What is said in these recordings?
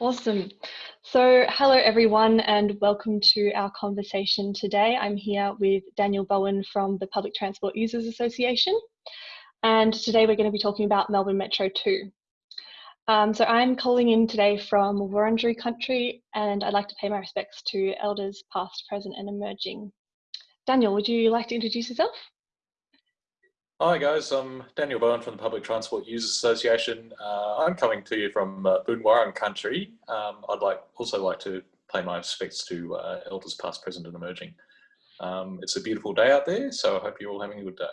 Awesome. So hello everyone and welcome to our conversation today. I'm here with Daniel Bowen from the Public Transport Users Association. And today we're going to be talking about Melbourne Metro 2. Um, so I'm calling in today from Wurundjeri country and I'd like to pay my respects to elders past, present and emerging. Daniel, would you like to introduce yourself? Hi guys, I'm Daniel Bowen from the Public Transport Users Association. Uh, I'm coming to you from uh, Boonwurrung country. Um, I'd like also like to pay my respects to uh, elders past, present and emerging. Um, it's a beautiful day out there, so I hope you're all having a good day.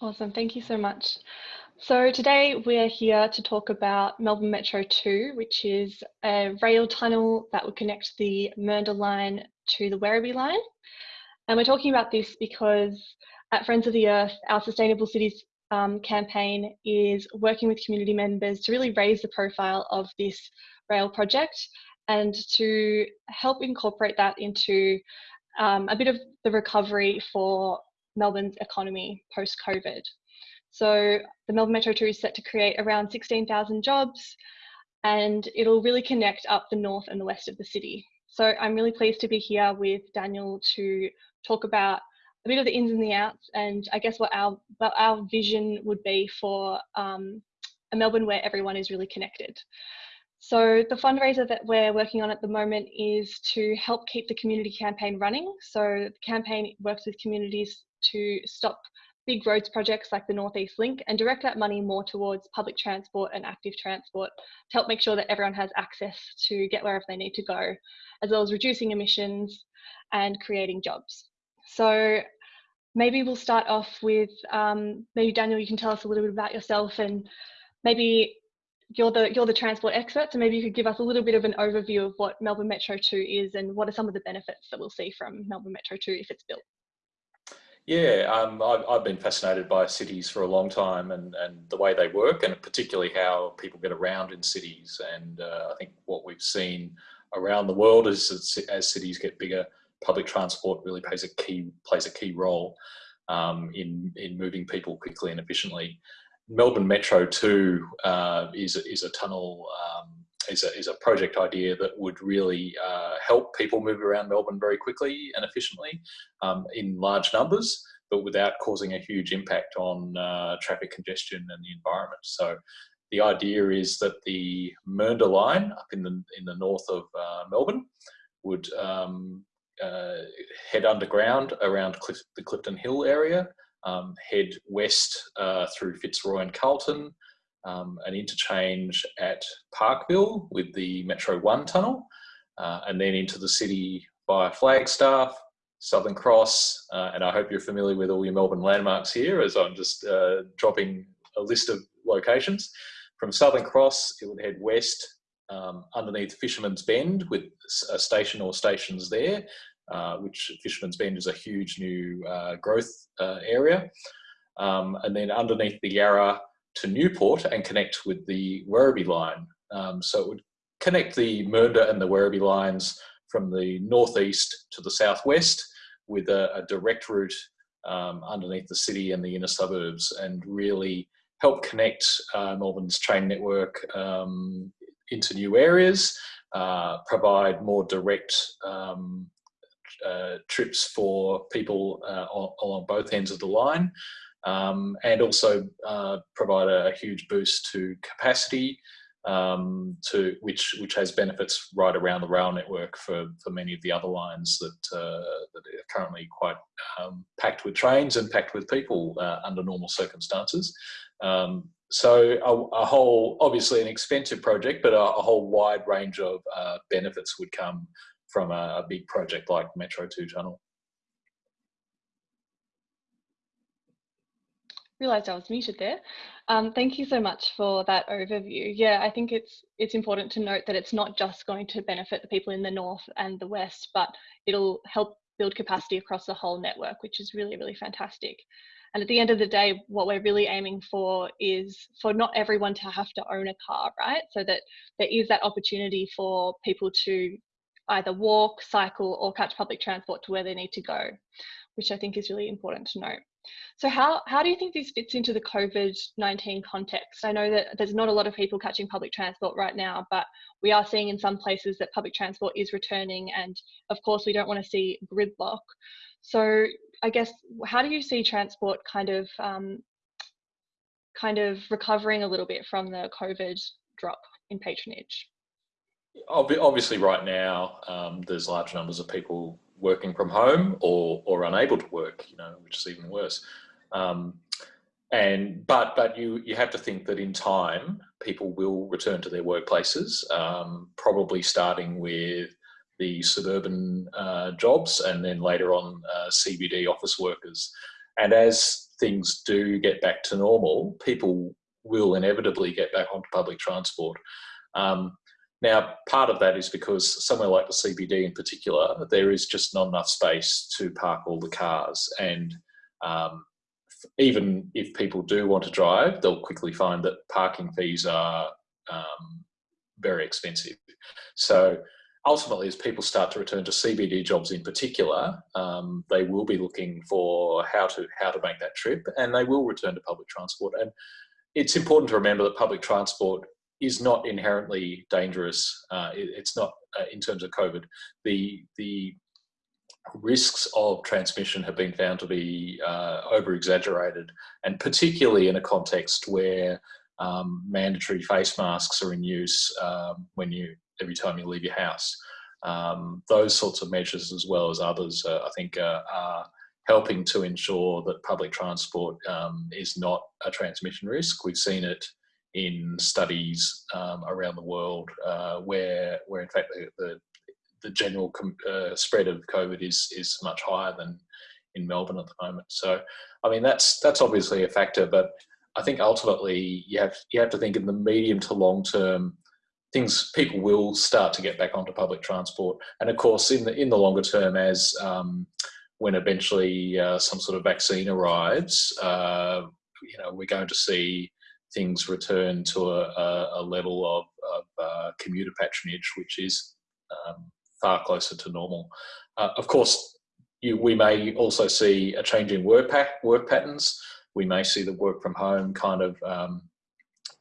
Awesome, thank you so much. So today we're here to talk about Melbourne Metro 2, which is a rail tunnel that would connect the Mernda line to the Werribee line. And we're talking about this because at Friends of the Earth, our Sustainable Cities um, campaign is working with community members to really raise the profile of this rail project and to help incorporate that into um, a bit of the recovery for Melbourne's economy post-COVID. So the Melbourne Metro 2 is set to create around 16,000 jobs and it'll really connect up the north and the west of the city. So I'm really pleased to be here with Daniel to talk about a bit of the ins and the outs, and I guess what our what our vision would be for um, a Melbourne where everyone is really connected. So the fundraiser that we're working on at the moment is to help keep the community campaign running. So the campaign works with communities to stop big roads projects like the Northeast Link and direct that money more towards public transport and active transport to help make sure that everyone has access to get wherever they need to go, as well as reducing emissions and creating jobs. So maybe we'll start off with um, maybe Daniel, you can tell us a little bit about yourself and maybe you're the you're the transport expert, so maybe you could give us a little bit of an overview of what Melbourne Metro 2 is and what are some of the benefits that we'll see from Melbourne Metro 2 if it's built. Yeah, um, I've, I've, been fascinated by cities for a long time and, and the way they work and particularly how people get around in cities. And uh, I think what we've seen around the world is as cities get bigger, public transport really plays a key plays a key role um, in in moving people quickly and efficiently. Melbourne Metro 2 uh, is is a tunnel um, is a is a project idea that would really uh, help people move around Melbourne very quickly and efficiently um, in large numbers, but without causing a huge impact on uh, traffic congestion and the environment. So. The idea is that the Mernda line up in the in the north of uh, Melbourne would um, uh, head underground around Clif the Clifton Hill area, um, head west uh, through Fitzroy and Carlton, um, an interchange at Parkville with the Metro 1 tunnel, uh, and then into the city via Flagstaff, Southern Cross, uh, and I hope you're familiar with all your Melbourne landmarks here as I'm just uh, dropping a list of locations. From Southern Cross, it would head west um, underneath Fisherman's Bend with a station or stations there, uh, which Fisherman's Bend is a huge new uh, growth uh, area. Um, and then underneath the Yarra to Newport and connect with the Werribee line. Um, so it would connect the Mernda and the Werribee lines from the northeast to the southwest with a, a direct route um, underneath the city and the inner suburbs and really help connect uh, Melbourne's train network um, into new areas, uh, provide more direct um, uh, trips for people uh, along both ends of the line, um, and also uh, provide a, huge boost to capacity, um, to which which has benefits right around the rail network for, for many of the other lines that uh, that are currently quite um, packed with trains and packed with people uh, under normal circumstances. Um, so a, a, whole, obviously an expensive project, but a, a whole wide range of uh, benefits would come from a, a, big project like Metro 2 Tunnel. Realised I was muted there. Um, thank you so much for that overview. Yeah, I think it's it's important to note that it's not just going to benefit the people in the north and the west, but it'll help build capacity across the whole network, which is really, really fantastic. And at the end of the day, what we're really aiming for is for not everyone to have to own a car, right? So that there is that opportunity for people to either walk, cycle, or catch public transport to where they need to go, which I think is really important to note. So how, how do you think this fits into the COVID-19 context? I know that there's not a lot of people catching public transport right now, but we are seeing in some places that public transport is returning and of course we don't want to see gridlock. So I guess, how do you see transport kind of um, kind of recovering a little bit from the COVID drop in patronage? Obviously right now, um, there's large numbers of people working from home or, or unable to work, you know, which is even worse. Um, and but but you you have to think that in time people will return to their workplaces, um, probably starting with the suburban uh, jobs and then later on uh, CBD office workers. And as things do get back to normal, people will inevitably get back onto public transport. Um, now, part of that is because somewhere like the CBD in particular, there is just not enough space to park all the cars. And um, even if people do want to drive, they'll quickly find that parking fees are um, very expensive. So ultimately, as people start to return to CBD jobs in particular, um, they will be looking for how to how to make that trip, and they will return to public transport. And it's important to remember that public transport is not inherently dangerous. Uh, it, it's not uh, in terms of COVID. The the risks of transmission have been found to be uh, over exaggerated, and particularly in a context where um, mandatory face masks are in use um, when you every time you leave your house. Um, those sorts of measures, as well as others, uh, I think uh, are helping to ensure that public transport um, is not a transmission risk. We've seen it in studies um, around the world uh, where, where in fact the, the, the general uh, spread of COVID is, is much higher than in Melbourne at the moment. So, I mean, that's, that's obviously a factor, but I think ultimately you have, you have to think in the medium to long term, things, people will start to get back onto public transport. And of course, in the, in the longer term, as um, when eventually uh, some sort of vaccine arrives, uh, you know, we're going to see things return to a, a level of, of uh, commuter patronage, which is um, far closer to normal. Uh, of course, you, we may also see a change in work, work patterns. We may see the work from home kind of um,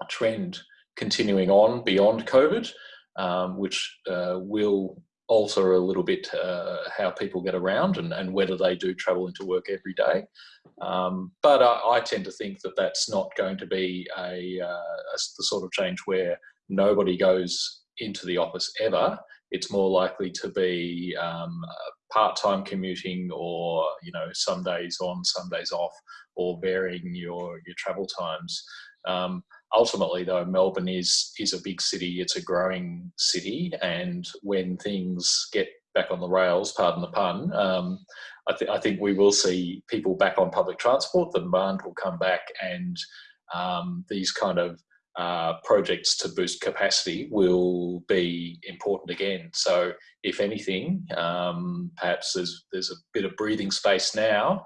trend continuing on beyond COVID, um, which uh, will alter a little bit uh, how people get around and, and whether they do travel into work every day. Um, but I, I, tend to think that that's not going to be a, uh, a, the sort of change where nobody goes into the office ever. It's more likely to be um, part-time commuting or, you know, some days on, some days off, or varying your, your travel times. Um, ultimately though melbourne is is a big city. It's a growing city. And when things get back on the rails pardon the pun um, I, th I, think we will see people back on public transport. The demand will come back. And um, these kind of uh, projects to boost capacity will be important again. So if anything, um, perhaps there's, there's a bit of breathing space now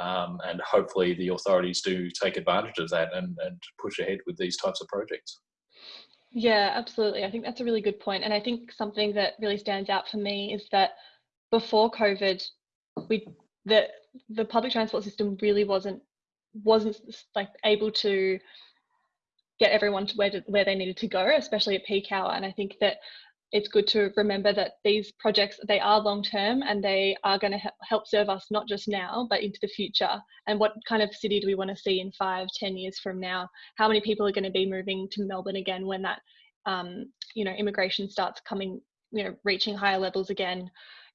um, and hopefully the authorities do take advantage of that and, and push ahead with these types of projects. Yeah, absolutely. I think that's a really good point. And I think something that really stands out for me is that before COVID, we the the public transport system really wasn't wasn't like able to get everyone to where to, where they needed to go, especially at peak hour. And I think that it's good to remember that these projects they are long term and they are going to help serve us not just now but into the future. And what kind of city do we want to see in five ten years from now? How many people are going to be moving to melbourne again when that um, you know immigration starts coming you know reaching higher levels again?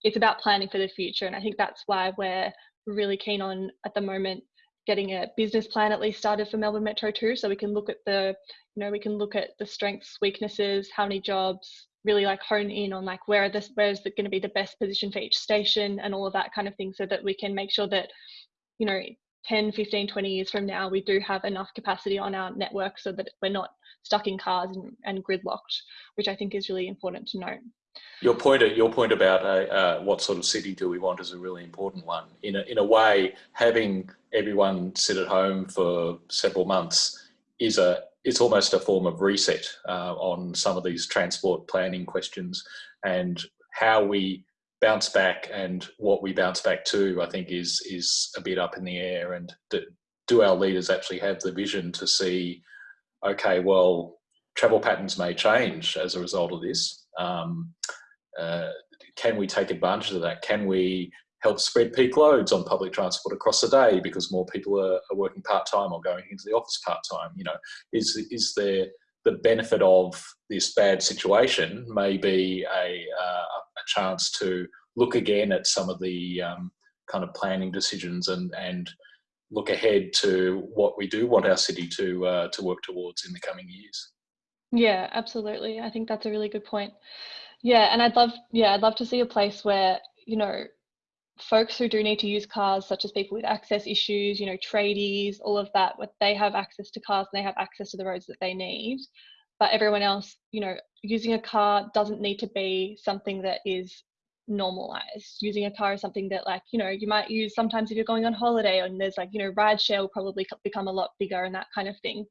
It's about planning for the future and i think that's why we're really keen on at the moment getting a business plan at least started for melbourne metro 2 so we can look at the you know we can look at the strengths weaknesses how many jobs really like hone in on like where are this where is it going to be the best position for each station and all of that kind of thing so that we can make sure that you know 10 15 20 years from now we do have enough capacity on our network so that we're not stuck in cars and, and gridlocked which i think is really important to note your point, your point about uh, uh, what sort of city do we want is a really important one. In a, in a way, having everyone sit at home for several months is a it's almost a form of reset uh, on some of these transport planning questions and how we bounce back and what we bounce back to, I think, is is a bit up in the air. And do, our leaders actually have the vision to see, okay, well, travel patterns may change as a result of this. Um, uh, can we take advantage of that? Can we help spread peak loads on public transport across the day because more people are, are working part-time or going into the office part-time? You know, is, is there the benefit of this bad situation may be a, uh, a chance to look again at some of the um, kind of planning decisions and, and look ahead to what we do want our city to, uh, to work towards in the coming years. Yeah, absolutely. I think that's a really good point. Yeah, and I'd love, yeah, I'd love to see a place where, you know, folks who do need to use cars, such as people with access issues, you know, tradies, all of that, what they have access to cars and they have access to the roads that they need. But everyone else, you know, using a car doesn't need to be something that is normalized. Using a car is something that, like, you know, you might use sometimes if you're going on holiday and there's like, you know, ride share will probably become a lot bigger and that kind of thing.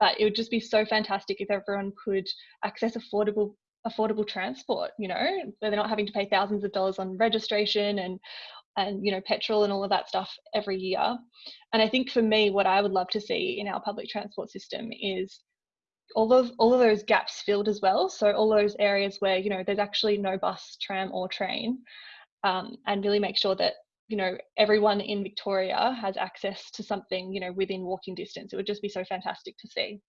But it would just be so fantastic if everyone could access affordable affordable transport you know where they're not having to pay thousands of dollars on registration and and you know petrol and all of that stuff every year. And i think for me what i would love to see in our public transport system is all of all of those gaps filled as well. So all those areas where you know there's actually no bus tram or train um, and really make sure that you know everyone in victoria has access to something you know within walking distance. It would just be so fantastic to see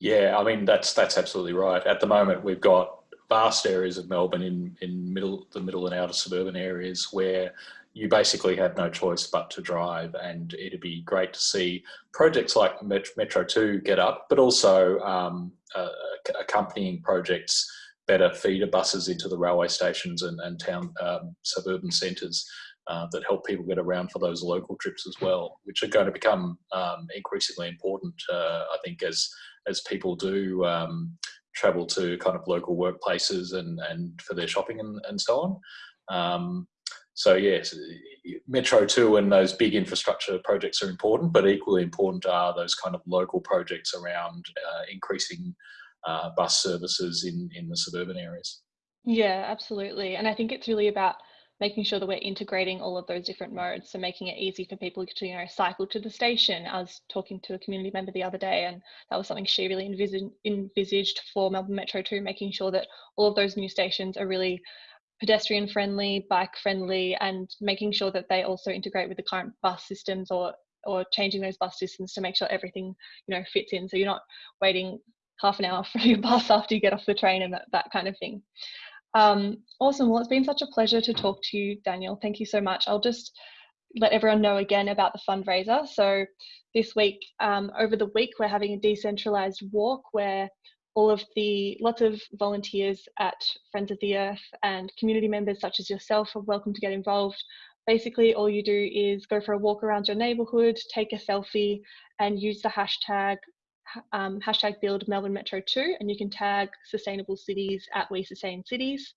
yeah, I mean that's that's absolutely right. At the moment, we've got vast areas of Melbourne in in middle the middle and outer suburban areas where you basically have no choice but to drive, and it'd be great to see projects like Metro Two get up, but also um, uh, accompanying projects, better feeder buses into the railway stations and, and town um, suburban centres. Uh, that help people get around for those local trips as well, which are going to become um, increasingly important, uh, I think, as as people do um, travel to kind of local workplaces and, and for their shopping and, and so on. Um, so yes, Metro 2 and those big infrastructure projects are important, but equally important are those kind of local projects around uh, increasing uh, bus services in, in the suburban areas. Yeah, absolutely. And I think it's really about making sure that we're integrating all of those different modes. So making it easy for people to, you know, cycle to the station. I was talking to a community member the other day and that was something she really envisaged, envisaged for Melbourne Metro 2, making sure that all of those new stations are really pedestrian friendly, bike friendly, and making sure that they also integrate with the current bus systems or or changing those bus systems to make sure everything you know fits in so you're not waiting half an hour for your bus after you get off the train and that, that kind of thing um, awesome. Well, it's been such a pleasure to talk to you, Daniel. Thank you so much. I'll just let everyone know again about the fundraiser. So this week, um, over the week, we're having a decentralized walk where all of the lots of volunteers at Friends of the Earth and community members such as yourself are welcome to get involved. Basically, all you do is go for a walk around your neighborhood, take a selfie, and use the hashtag um, hashtag build Melbourne Metro 2 and you can tag sustainable cities at We Sustain Cities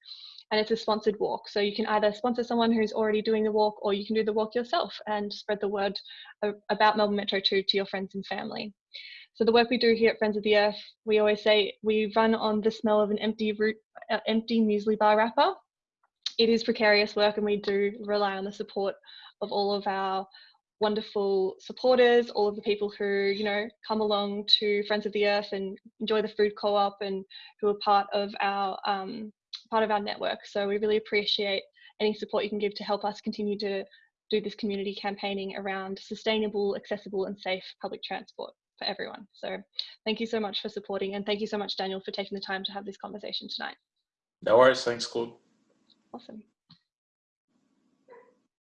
and it's a sponsored walk. So you can either sponsor someone who's already doing the walk or you can do the walk yourself and spread the word about Melbourne Metro 2 to your friends and family. So the work we do here at Friends of the Earth, we always say we run on the smell of an empty root, uh, empty muesli bar wrapper. It is precarious work and we do rely on the support of all of our wonderful supporters, all of the people who, you know, come along to Friends of the Earth and enjoy the food co-op and who are part of our um, part of our network. So we really appreciate any support you can give to help us continue to do this community campaigning around sustainable, accessible and safe public transport for everyone. So thank you so much for supporting and thank you so much, Daniel, for taking the time to have this conversation tonight. No worries. Thanks, Claude. Awesome.